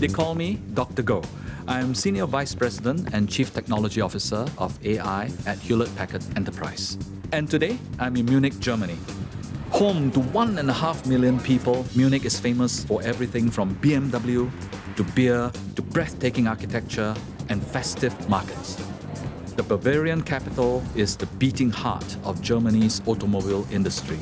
They call me Dr. Goh. I'm Senior Vice President and Chief Technology Officer of AI at Hewlett Packard Enterprise. And today, I'm in Munich, Germany. Home to one and a half million people, Munich is famous for everything from BMW to beer to breathtaking architecture and festive markets. The Bavarian capital is the beating heart of Germany's automobile industry.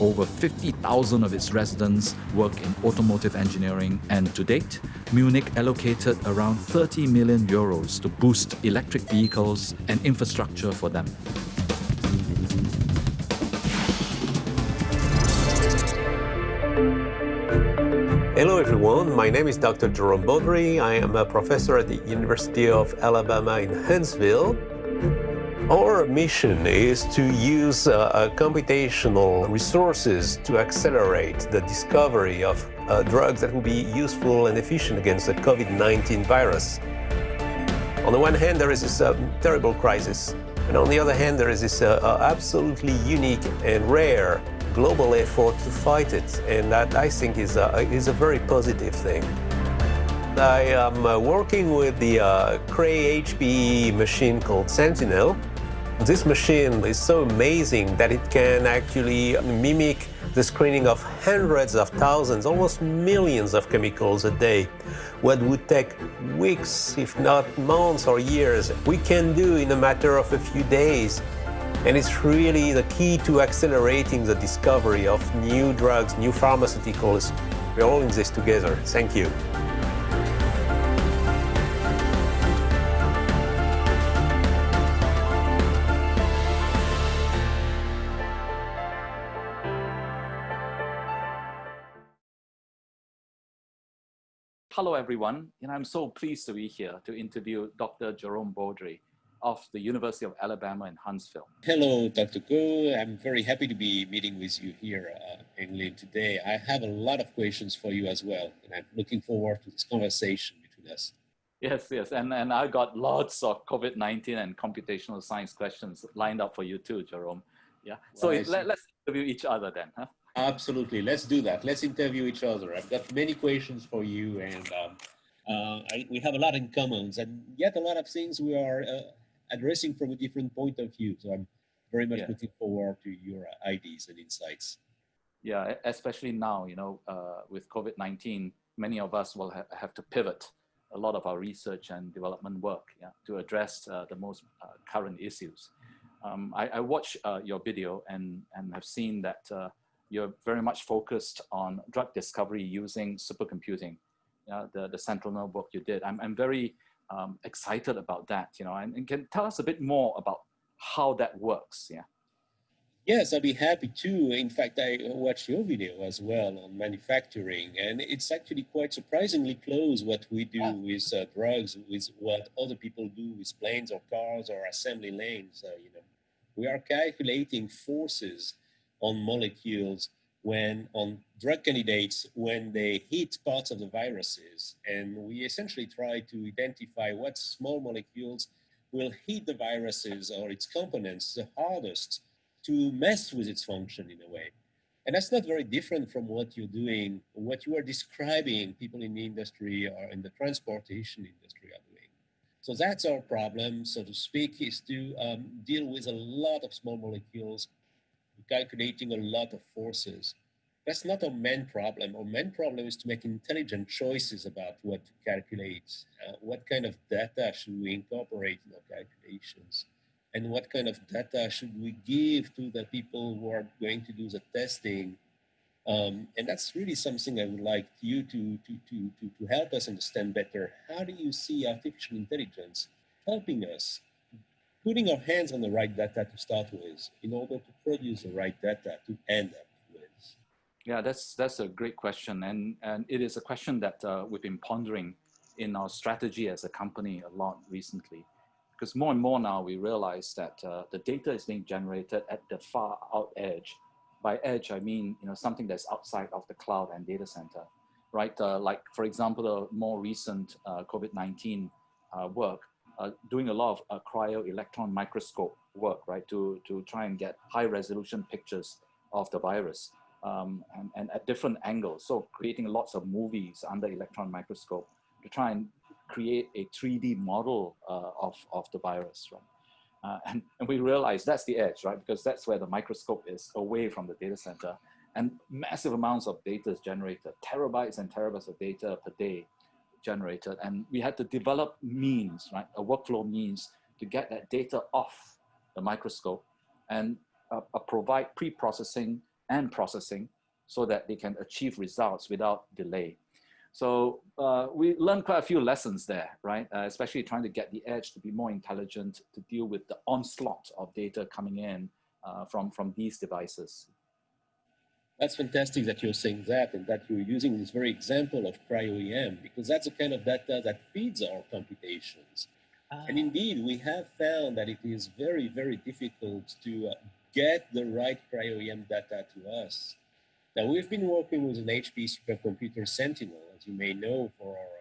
Over 50,000 of its residents work in automotive engineering, and to date, Munich allocated around 30 million euros to boost electric vehicles and infrastructure for them. Hello everyone, my name is Dr. Jerome Baudry. I am a professor at the University of Alabama in Huntsville. Our mission is to use uh, uh, computational resources to accelerate the discovery of uh, drugs that will be useful and efficient against the COVID-19 virus. On the one hand, there is this uh, terrible crisis, and on the other hand, there is this uh, uh, absolutely unique and rare global effort to fight it, and that I think is a, is a very positive thing. I am working with the uh, Cray HPE machine called Sentinel. This machine is so amazing that it can actually mimic the screening of hundreds of thousands, almost millions of chemicals a day. What would take weeks, if not months or years, we can do in a matter of a few days. And it's really the key to accelerating the discovery of new drugs, new pharmaceuticals. We're all in this together. Thank you. Hello, everyone. And I'm so pleased to be here to interview Dr. Jerome Baudry of the University of Alabama in Huntsville. Hello, Dr. Goh. I'm very happy to be meeting with you here uh, in England today. I have a lot of questions for you as well, and I'm looking forward to this conversation between us. Yes, yes, and, and I got lots of COVID-19 and computational science questions lined up for you too, Jerome. Yeah, so well, let, let's interview each other then, huh? Absolutely. Let's do that. Let's interview each other. I've got many questions for you, and um, uh, I, we have a lot in common, and yet a lot of things we are uh, addressing from a different point of view. So I'm very much yeah. looking forward to your ideas and insights. Yeah, especially now, you know, uh, with COVID-19, many of us will ha have to pivot a lot of our research and development work yeah, to address uh, the most uh, current issues. Um, I, I watched uh, your video and, and have seen that you're very much focused on drug discovery using supercomputing, uh, the, the Sentinel work you did. I'm, I'm very um, excited about that, you know, and, and, can tell us a bit more about how that works, yeah? Yes, I'd be happy to. In fact, I watched your video as well on manufacturing, and it's actually quite surprisingly close what we do yeah. with uh, drugs, with what other people do with planes or cars or assembly lanes. Uh, you know, we are calculating forces on molecules when on drug candidates when they hit parts of the viruses. And we essentially try to identify what small molecules will hit the viruses or its components the hardest to mess with its function in a way. And that's not very different from what you're doing, what you are describing people in the industry or in the transportation industry are doing. So that's our problem, so to speak, is to um, deal with a lot of small molecules calculating a lot of forces. That's not a main problem. Our main problem is to make intelligent choices about what to calculate. Uh, what kind of data should we incorporate in our calculations? And what kind of data should we give to the people who are going to do the testing? Um, and that's really something I would like you to, to, to, to, to help us understand better. How do you see artificial intelligence helping us putting our hands on the right data to start with in order to produce the right data to end up with? Yeah, that's, that's a great question. And, and it is a question that uh, we've been pondering in our strategy as a company a lot recently. Because more and more now we realize that uh, the data is being generated at the far out edge. By edge, I mean you know something that's outside of the cloud and data center, right? Uh, like for example, the more recent uh, COVID-19 uh, work, uh, doing a lot of uh, cryo-electron microscope work, right, to, to try and get high resolution pictures of the virus. um, and, and at different angles. So creating lots of movies under electron microscope to try and create a 3D model uh, of, of the virus, right? Uh, and, and we realize that's the edge, right? Because that's where the microscope is away from the data center and massive amounts of data is generated, terabytes and terabytes of data per day generated. And we had to develop means, right? A workflow means to get that data off the microscope and uh, uh, provide pre-processing and processing so that they can achieve results without delay. So uh, we learned quite a few lessons there, right? Uh, especially trying to get the edge to be more intelligent to deal with the onslaught of data coming in uh, from, from these devices. That's fantastic that you're saying that and that you're using this very example of cryo-EM because that's the kind of data that feeds our computations. And ah. indeed, we have found that it is very, very difficult to uh, get the right cryo-EM data to us. Now, we've been working with an HP supercomputer Sentinel, as you may know, for our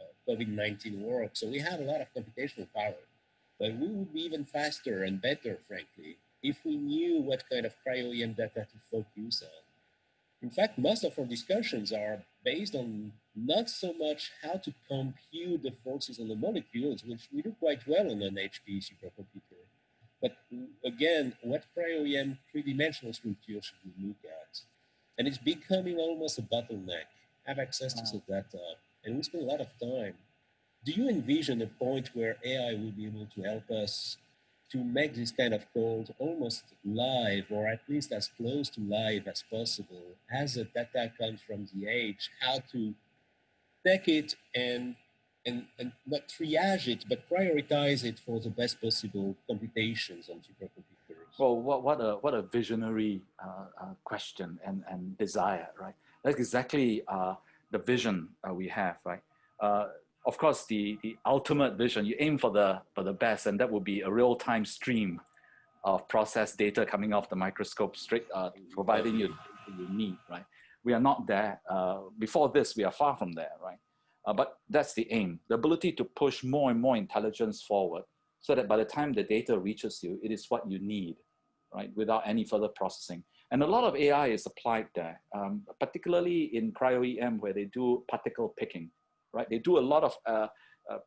uh, COVID-19 work. So we have a lot of computational power. But we would be even faster and better, frankly, if we knew what kind of cryo-EM data to focus on. In fact, most of our discussions are based on not so much how to compute the forces on the molecules, which we do quite well on an HP supercomputer, but again, what cryo-EM three-dimensional structure should we look at? And it's becoming almost a bottleneck. Have access to the data, and we spend a lot of time. Do you envision a point where AI will be able to help us to make this kind of code almost live or at least as close to live as possible as the data comes from the age, how to take it and, and, and not triage it, but prioritize it for the best possible computations on supercomputers. Well, what, what, a, what a visionary uh, uh, question and, and desire, right? That's exactly uh, the vision uh, we have, right? Of course, the, the ultimate vision, you aim for the, for the best, and that would be a real-time stream of processed data coming off the microscope straight, uh, providing you, you need, right? We are not there. Uh, before this, we are far from there, right? Uh, but that's the aim, the ability to push more and more intelligence forward so that by the time the data reaches you, it is what you need, right? Without any further processing. And a lot of AI is applied there, um, particularly in cryo-EM where they do particle picking right? They do a lot of uh, uh,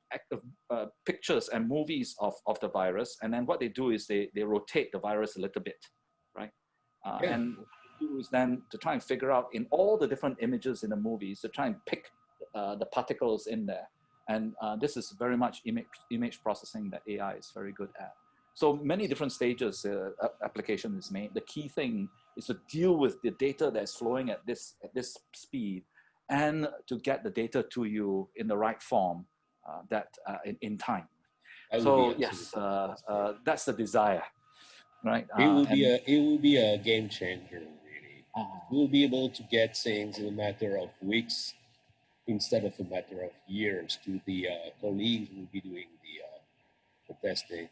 uh, pictures and movies of, of the virus. And then what they do is they, they rotate the virus a little bit, right? Uh, yeah. And do is then to try and figure out in all the different images in the movies to try and pick uh, the particles in there. And uh, this is very much image, image processing that AI is very good at. So many different stages uh, application is made. The key thing is to deal with the data that's flowing at this, at this speed and to get the data to you in the right form uh, that uh, in, in time. So yes, uh, uh, that's the desire, right? It will be a it will be a game changer. Really, uh-huh. we'll be able to get things in a matter of weeks instead of a matter of years. To the colleagues who will be doing the, the testing,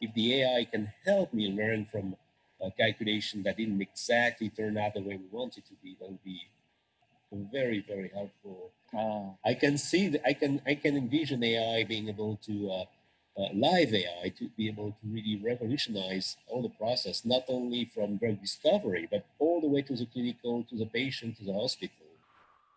if the AI can help me learn from a calculation that didn't exactly turn out the way we want it to be, that would be very very helpful. Uh, I can see that I can I can envision AI being able to uh, uh, live AI to be able to really revolutionize all the process, not only from drug discovery, but all the way to the clinical, to the patient, to the hospital.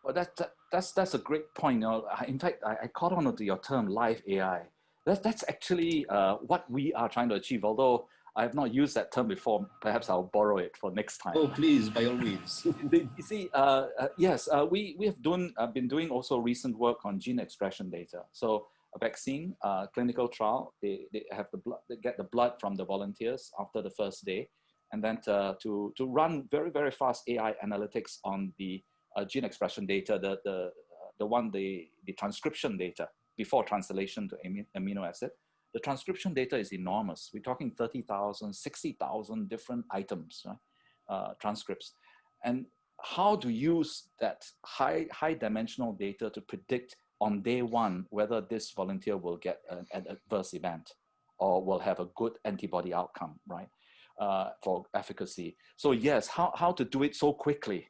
Well, that, that that's that's a great point. You know, in fact, I, I caught on to your term live AI. That, that's actually uh, what we are trying to achieve. Although I have not used that term before. Perhaps I'll borrow it for next time. Oh, please, by all means. you see, uh, uh, yes, uh, we, we have done, uh, been doing also recent work on gene expression data. So a vaccine, uh, clinical trial, they, they have the blood, they get the blood from the volunteers after the first day. And then to, to, to run very, very fast AI analytics on the uh, gene expression data, the, the, the one, the, the transcription data before translation to amino acid the transcription data is enormous. We're talking 30,000, 60,000 different items, right? uh, transcripts. And how to use that high, high dimensional data to predict on day one whether this volunteer will get an, an adverse event or will have a good antibody outcome, right, uh, for efficacy. So yes, how, how to do it so quickly,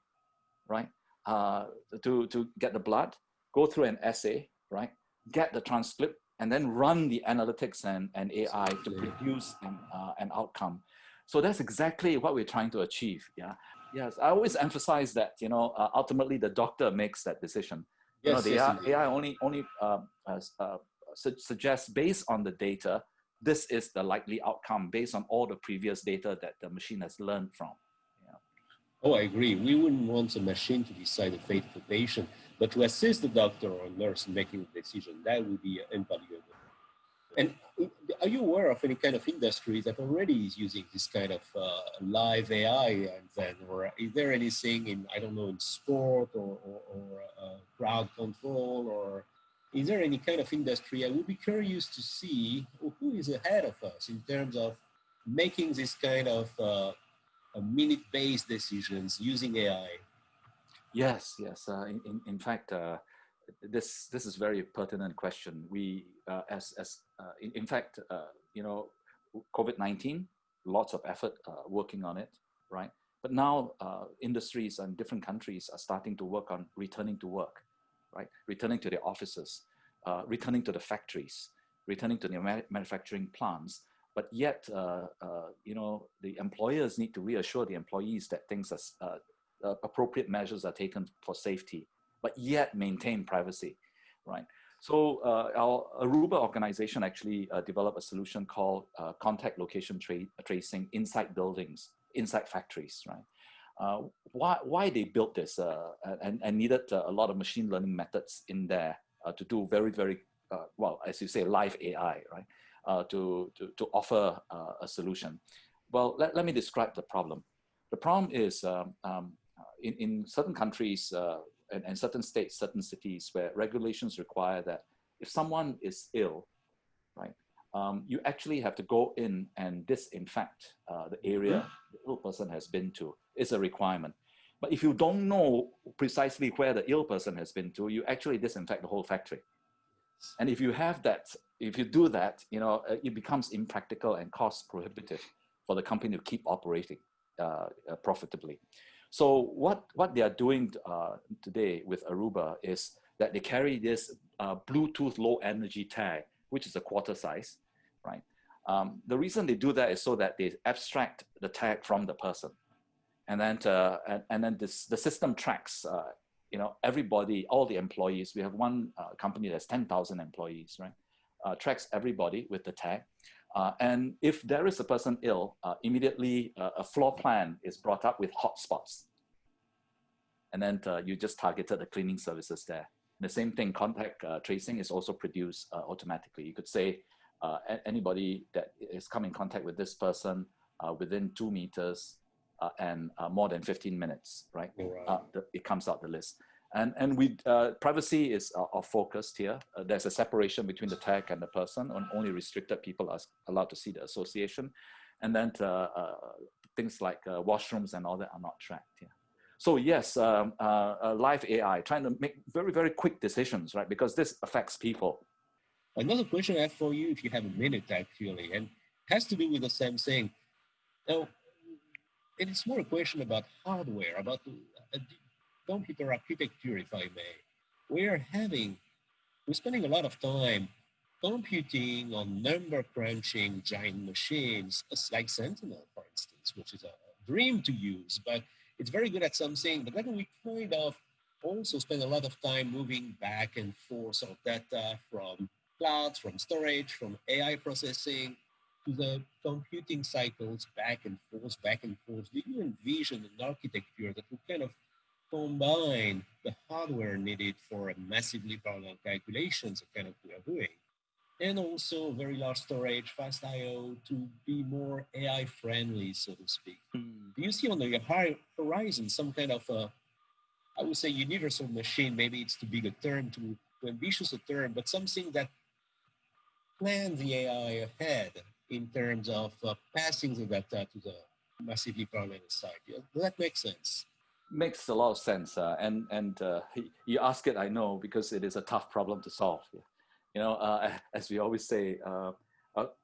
right, uh, to, to get the blood, go through an assay, right, get the transcript, and then run the analytics and, and AI to produce an, uh, an outcome. So that's exactly what we're trying to achieve. Yeah. Yes, I always emphasize that, you know, uh, ultimately the doctor makes that decision. Yes, you know, the yes, AI, AI, only, only um, uh, su suggests based on the data, this is the likely outcome based on all the previous data that the machine has learned from. Yeah. Oh, I agree. We wouldn't want a machine to decide the fate of a patient, but to assist the doctor or nurse in making the decision, that would be invaluable. And are you aware of any kind of industry that already is using this kind of uh, live AI and then, or is there anything in, I don't know, in sport or, or, or uh, crowd control or is there any kind of industry? I would be curious to see who is ahead of us in terms of making this kind of uh, minute-based decisions using AI. Yes, yes. Uh, in, in fact, uh, this this is very pertinent question. We, uh, as as uh, in, in, fact, uh, you know, COVID nineteen, lots of effort working on it, right? But now industries and different countries are starting to work on returning to work right? Returning to the offices, uh, returning to the factories, returning to the manufacturing plants. But yet, uh, uh, you know, the employers need to reassure the employees that things are, uh, uh, appropriate measures are taken for safety, but yet maintain privacy, right? So uh, our Aruba organization actually developed a solution called contact location tra tracing inside buildings, inside factories, right? Uh, why, why they built this uh, and, and needed uh, a lot of machine learning methods in there to do very, very, well, as you say, live AI, right? to, to, to offer a solution. Well, let, let me describe the problem. The problem is um, um, in, in certain countries uh, and, and, certain states, certain cities where regulations require that if someone is ill, right, um, you actually have to go in and disinfect uh, the area the ill person has been to is a requirement. But if you don't know precisely where the ill person has been to, you actually disinfect the whole factory. And if you have that, if you do that, you know, uh, it becomes impractical and cost prohibitive for the company to keep operating uh, uh, profitably. So what, what they are doing uh, today with Aruba is that they carry this uh, Bluetooth low energy tag, which is a quarter size, right? Um, the reason they do that is so that they abstract the tag from the person. And then uh, and, and, then this the system tracks uh, you know everybody all the employees. We have one uh, company that's 10,000 employees right? Uh, tracks everybody with the tag uh, and if there is a person ill uh, immediately a floor plan is brought up with hotspots and then you just targeted the cleaning services there the same thing contact tracing is also produced automatically you could say anybody that is come in contact with this person within two meters uh, and uh, more than 15 minutes, right? right. Uh, the, it comes out the list. And, and we, privacy is our focus here. there's a separation between the tech and the person, and only restricted people are allowed to see the association. And then things like washrooms and all that are not tracked here. So yes, um, uh, uh, live AI, trying to make very, very quick decisions, right? Because this affects people. Another question I have for you, if you have a minute actually, and has to do with the same thing. Now, it's more a question about hardware, about uh, computer architecture, if I may. We're having, we're spending a lot of time computing on number crunching giant machines like Sentinel, for instance, which is a dream to use, but it's very good at something. But then we kind of also spend a lot of time moving back and forth of data from clouds, from storage, from AI processing, to the computing cycles back and forth, back and forth, do you envision an architecture that would kind of combine the hardware needed for massively parallel calculations, kind of we are doing, and also very large storage, fast I/O to be more AI friendly, so to speak. Mm. Do you see on the high horizon some kind of a, I would say, universal machine? Maybe it's too big a term, too, too ambitious a term, but something that plans the AI ahead in terms of uh, passing the data to the massively parallel side. Does that make sense? Makes a lot of sense. Uh, and and uh, you ask it, I know, because it is a tough problem to solve. You know, uh, as we always say, uh,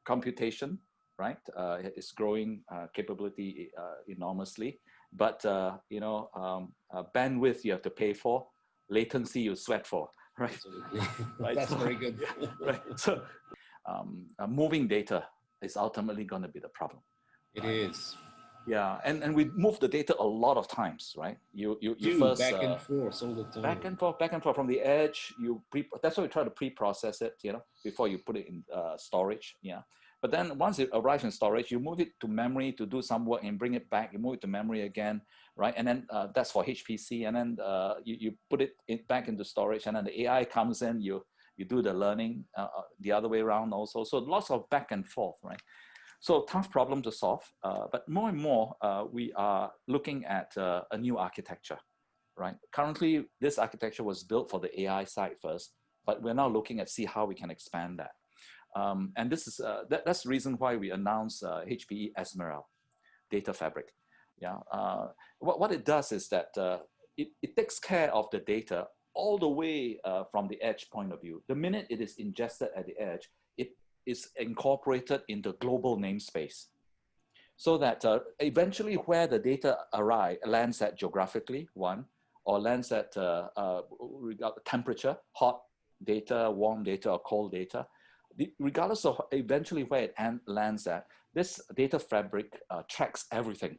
computation, right, uh, is growing capability enormously. But, you know, um, bandwidth you have to pay for, latency you sweat for, right? right. That's very good. right. So um, moving data is ultimately going to be the problem. It right? is. Yeah, and, and we move the data a lot of times, right? You you, you Dude, first back uh, and forth all the time. back and forth, back and forth from the edge. You pre that's why we try to pre-process it, you know, before you put it in uh, storage. Yeah, but then once it arrives in storage, you move it to memory to do some work and bring it back. You move it to memory again, right? And then uh, that's for HPC. And then uh, you you put it in, back into storage, and then the AI comes in. You you do the learning uh, uh, the other way around also. So lots of back and forth, right? So tough problem to solve, uh, but more and more uh, we are looking at uh, a new architecture, right? Currently, this architecture was built for the AI side first, but we're now looking at see how we can expand that. Um, and this is uh, that, that's the reason why we announced HPE Ezmeral Data Fabric. Yeah, uh, what, what it does is that it, it takes care of the data all the way from the edge point of view. The minute it is ingested at the edge, is incorporated in the global namespace so that uh, eventually where the data arrive, lands at geographically, one, or lands at uh, uh, temperature, hot data, warm data, or cold data, regardless of eventually where it lands at, this data fabric uh, tracks everything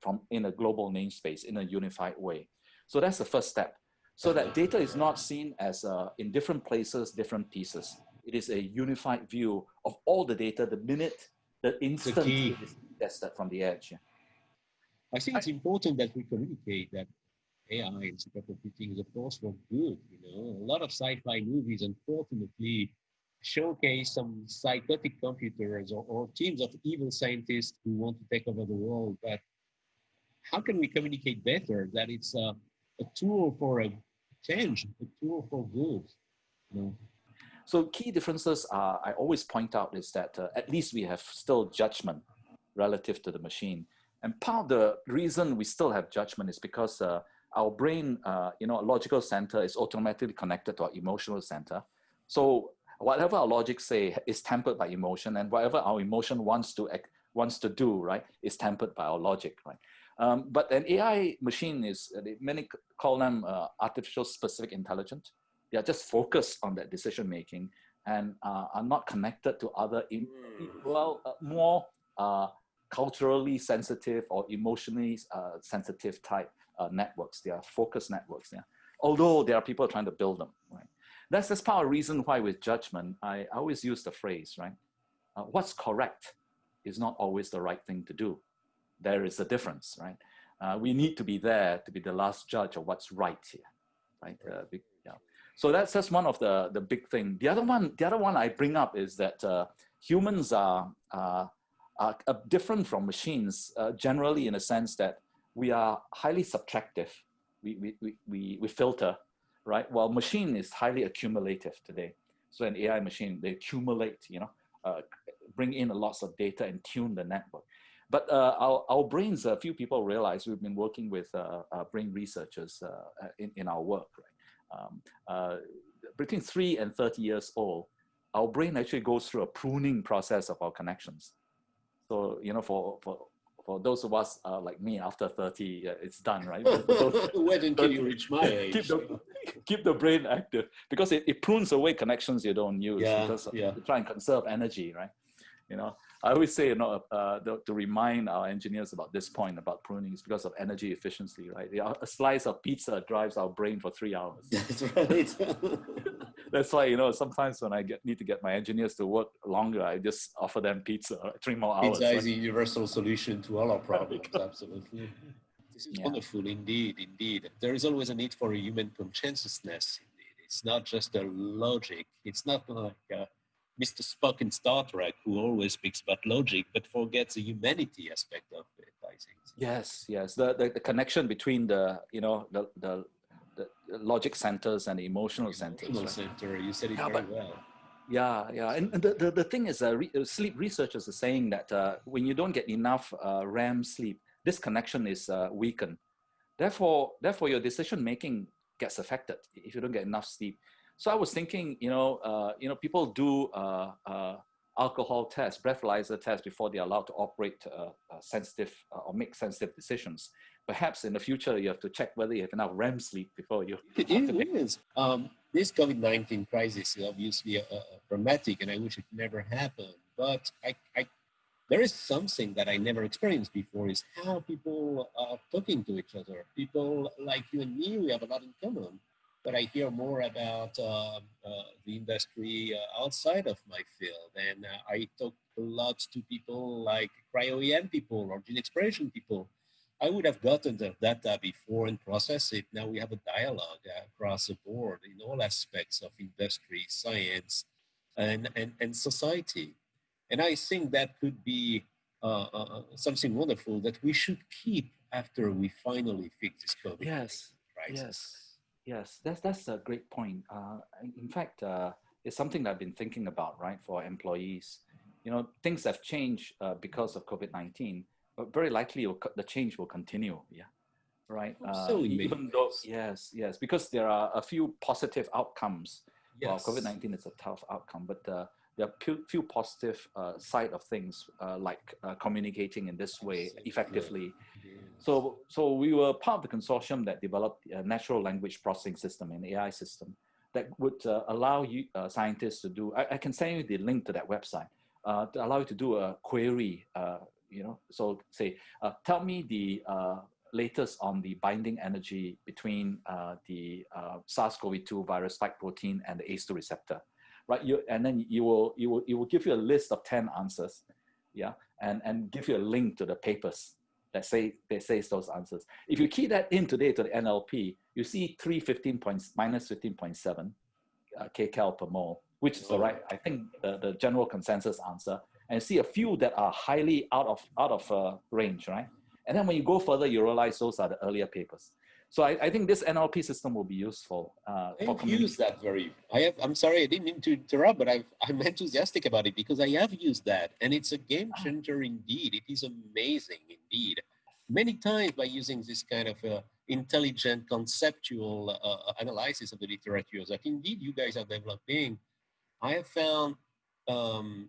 from in a global namespace in a unified way. So that's the first step. So that data is not seen as uh, in different places, different pieces it is a unified view of all the data the minute, the instant the it is tested from the edge. Yeah. I think it's important that we communicate that AI and supercomputing is a force for good. You know, a lot of sci-fi movies, unfortunately, showcase some psychotic computers or, or teams of evil scientists who want to take over the world. But how can we communicate better that it's a, a tool for a change, a tool for good? You know? So key differences are, I always point out is that uh, at least we have still judgment relative to the machine. And part of the reason we still have judgment is because uh, our brain, uh, you know, a logical center is automatically connected to our emotional center. So whatever our logic say is tempered by emotion and whatever our emotion wants to act, wants to do, right, is tempered by our logic, right? Um, but an AI machine is, uh, many call them uh, artificial specific intelligence they are just focused on that decision making and uh, are not connected to other, in, hmm. well, uh, more uh, culturally sensitive or emotionally uh, sensitive type uh, networks. They are focused networks. Yeah. Although there are people trying to build them. Right. That's that's part of the reason why with judgment, I, I always use the phrase, right? Uh, what's correct is not always the right thing to do. There is a difference, right? we need to be there to be the last judge of what's right here, right? So that's just one of the, the big thing. The other one, the other one I bring up is that uh, humans are, uh, are, different from machines uh, generally in a sense that we are highly subtractive. We, we, we, we, we filter, right? While machine is highly accumulative today. So an AI machine, they accumulate, you know, uh, bring in lots of data and tune the network. But uh, our, our brains, a few people realize we've been working with uh, uh, brain researchers uh, in, in our work, right? Um, uh, between three and 30 years old, our brain actually goes through a pruning process of our connections. So, you know, for, for, for those of us uh, like me after 30, uh, it's done, right? Wait until you reach my age. Keep the, keep the brain active because it, it prunes away connections you don't use yeah, because yeah. to try and conserve energy, right? You know, I always say, you know, uh, to, to, remind our engineers about this point about pruning is because of energy efficiency, right? A slice of pizza drives our brain for three hours. That's right. That's why, you know, sometimes when I get, need to get my engineers to work longer, I just offer them pizza, three more hours. Pizza is a universal solution to all our problems, absolutely. This is yeah. wonderful, indeed, indeed. There is always a need for a human consciousness, indeed. It's not just a logic. It's not like uh, Mr. Spock in Star Trek, who always speaks about logic but forgets the humanity aspect of it. I think. Yes, yes. The, the, the connection between the you know the the, the logic centers and the emotional, centers. Emotional right? center. You said it yeah, very but, well. Yeah, yeah. And, the, the, the thing is, uh, re, uh, sleep researchers are saying that uh, when you don't get enough uh, REM sleep, this connection is uh, weakened. Therefore, therefore, your decision making gets affected if you don't get enough sleep. So I was thinking, you know, uh, you know, people do uh, uh, alcohol tests, breathalyzer tests before they're allowed to operate uh, uh, sensitive uh, or make sensitive decisions. Perhaps in the future, you have to check whether you have enough REM sleep before you. It is. Um, this COVID-19 crisis is obviously dramatic, and I wish it never happened. But I, I there is something that I never experienced before is how people are talking to each other. People like you and me, we have a lot in common, but I hear more about uh, uh, the industry uh, outside of my field. And uh, I talk a lot to people like cryo-EM people or gene expression people. I would have gotten the data before and process it. Now we have a dialogue across the board in all aspects of industry, science, and, and, and society. And I think that could be uh, uh, uh, something wonderful that we should keep after we finally fix this COVID yes, crisis. Yes, yes, that's, that's a great point. Uh, in fact, uh, it's something that I've been thinking about, right, for employees. You know, things have changed uh, because of COVID-19, but very likely the change will continue, yeah right? so even though, yes, yes, because there are a few positive outcomes. Yes. Well, COVID-19 is a tough outcome, but uh, there are few positive uh, side of things uh, like uh, communicating in this way effectively. So, so we were part of the consortium that developed a natural language processing system, an AI system that would uh, allow you uh, scientists to do, I, I, can send you the link to that website, uh, to allow you to do a query, you know, so say, tell me the latest on the binding energy between the SARS-CoV-2 virus spike protein and the ACE2 receptor right? You, and then you will, you will, you will give you a list of 10 answers, yeah? And, and give you a link to the papers that say, that says those answers. If you key that in today to the NLP, you see 315 points, minus 15.7 uh, kcal per mole, which is the right, I think the, the general consensus answer, and see a few that are highly out of, out of uh, range, right? And then when you go further, you realize those are the earlier papers. So I, I think this NLP system will be useful. Uh, I've used that very. I have. I'm sorry, I didn't mean to interrupt, but i am enthusiastic about it because I have used that, and it's a game ah. changer indeed. It is amazing indeed. Many times by using this kind of uh, intelligent conceptual uh, analysis of the literature that indeed you guys are developing, I have found um,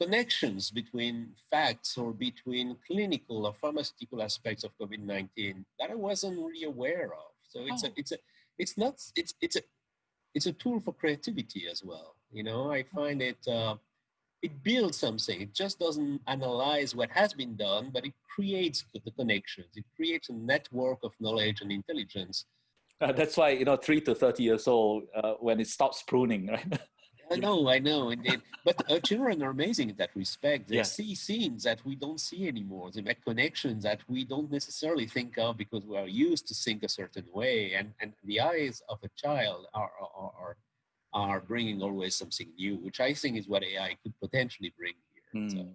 connections between facts or between clinical or pharmaceutical aspects of COVID-19 that I wasn't really aware of. So it's oh. a, it's a, it's not, it's, it's a, it's a tool for creativity as well. You know, I find it, uh, it builds something. It just doesn't analyze what has been done, but it creates the connections. It creates a network of knowledge and intelligence. Uh, that's why, you know, three to 30 years old, uh, when it stops pruning, right? I know, I know, indeed. But uh, children are amazing in that respect. They yeah. see scenes that we don't see anymore. They make connections that we don't necessarily think of because we are used to think a certain way. And and the eyes of a child are are are, are bringing always something new, which I think is what AI could potentially bring here. Mm. So, hmm.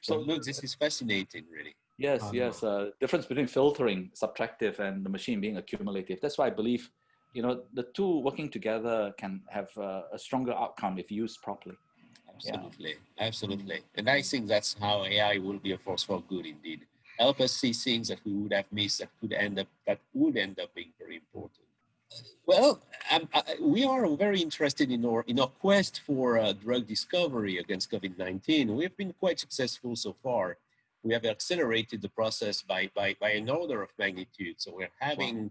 so, look, this is fascinating, really. Yes, um, yes. Uh, difference between filtering, subtractive, and the machine being accumulative. That's why I believe you know, the two working together can have uh, a stronger outcome if used properly. Absolutely, yeah. absolutely. And I think that's how AI will be a force for good indeed. Help us see things that we would have missed that could end up, that would end up being very important. Well, um, I, we are very interested in our, in our quest for uh, drug discovery against COVID-19. We have been quite successful so far. We have accelerated the process by, by, by an order of magnitude. So we're having wow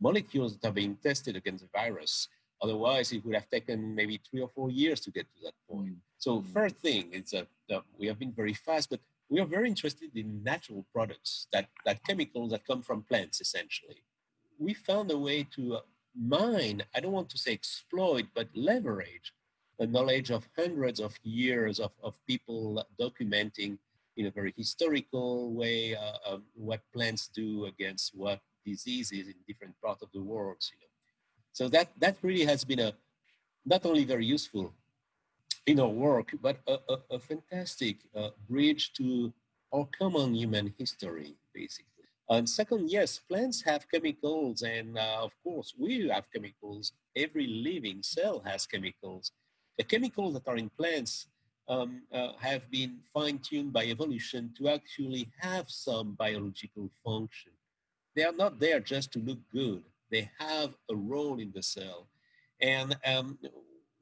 molecules that are being tested against the virus. Otherwise, it would have taken maybe three or four years to get to that point. Mm. So mm. first thing is that we have been very fast, but we are very interested in natural products, that, that chemicals that come from plants, essentially. We found a way to uh, mine, I don't want to say exploit, but leverage the knowledge of hundreds of years of, of people documenting in a very historical way uh, um, what plants do against what diseases in different parts of the world. You know. So that, that really has been a, not only very useful in our work, but a, a, a fantastic uh, bridge to our common human history, basically. And second, yes, plants have chemicals, and uh, of course, we have chemicals. Every living cell has chemicals. The chemicals that are in plants um, uh, have been fine-tuned by evolution to actually have some biological function they are not there just to look good. They have a role in the cell. And um,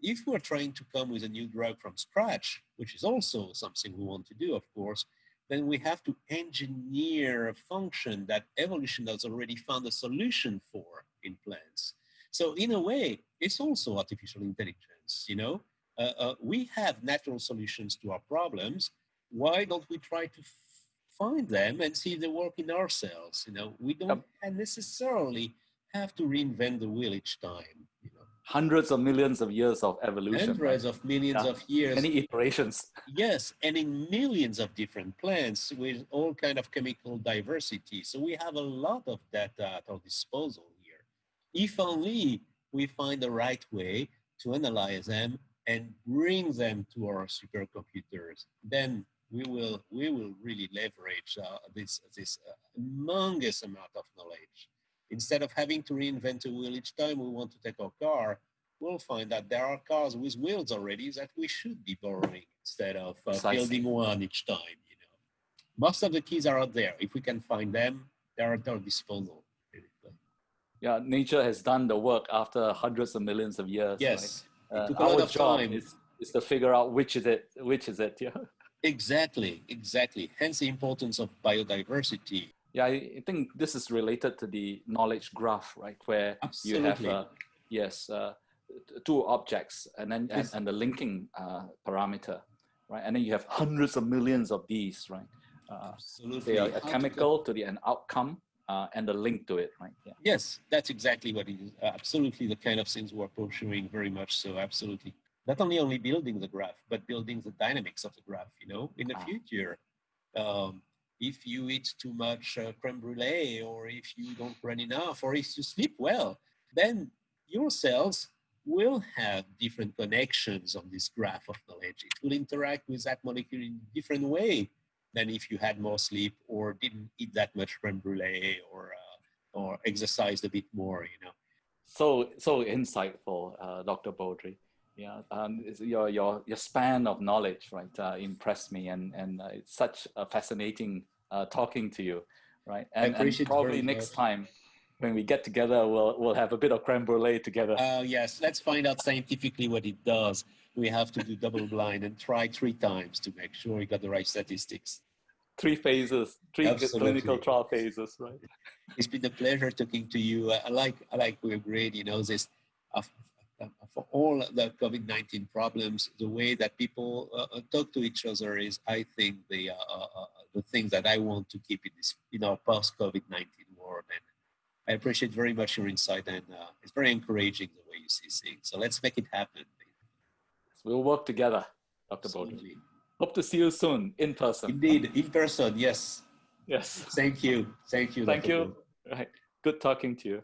if we're trying to come with a new drug from scratch, which is also something we want to do, of course, then we have to engineer a function that evolution has already found a solution for in plants. So in a way, it's also artificial intelligence, you know? Uh, uh, we have natural solutions to our problems, why don't we try to find them and see if they work in ourselves. You know, we don't yep. necessarily have to reinvent the wheel each time. You know, hundreds of millions of years of evolution. Hundreds right? of millions yeah. of years. Many iterations. Yes, and in millions of different plants with all kind of chemical diversity. So we have a lot of data at our disposal here. If only we find the right way to analyze them and bring them to our supercomputers, then we will we will really leverage uh, this this uh, humongous amount of knowledge. Instead of having to reinvent a wheel each time we want to take our car, we'll find that there are cars with wheels already that we should be borrowing instead of uh, building one each time. You know, most of the keys are out there. If we can find them, they're at our disposal. Yeah, nature has done the work after hundreds of millions of years. Yes, right? uh, our job time. Is, is to figure out which is it, which is it. Yeah. Exactly, exactly. Hence the importance of biodiversity. Yeah, I think this is related to the knowledge graph, right? Where Absolutely. you have, uh, yes, uh, two objects and then and, and the linking uh, parameter, right? And then you have hundreds of millions of these, right? Uh, Absolutely. They are a chemical to the an outcome uh, and the link to it, right? Yeah. Yes, that's exactly what it is. absolutely the kind of things we're pursuing very much so. Absolutely not only only building the graph, but building the dynamics of the graph. You know, in the ah. future, um, if you eat too much uh, creme brulee, or if you don't run enough, or if you sleep well, then your cells will have different connections on this graph of knowledge. It will interact with that molecule in a different way than if you had more sleep or didn't eat that much creme brulee or uh, or exercised a bit more. You know. So so insightful, uh, Dr. Baudry yeah, um, your your your span of knowledge, right, uh, impressed me, and and uh, it's such a fascinating uh, talking to you, right? And, and probably next much. time when we get together, we'll we'll have a bit of creme brulee together. Oh yes, let's find out scientifically what it does. We have to do double blind and try three times to make sure we got the right statistics. Three phases, three Absolutely. clinical trial phases, right? It's been a pleasure talking to you. I like I like we agreed. You know this for all the COVID-19 problems, the way that people uh, uh, talk to each other is, I think, the the thing that I want to keep in this, in our post-COVID-19 world. And I appreciate very much your insight, and it's very encouraging the way you see things. So let's make it happen. We'll work together, Dr. Baudry. Hope to see you soon in person. Indeed, in person. Yes. Yes. Thank you. Thank you. Thank Dr. you. Right. Good talking to you.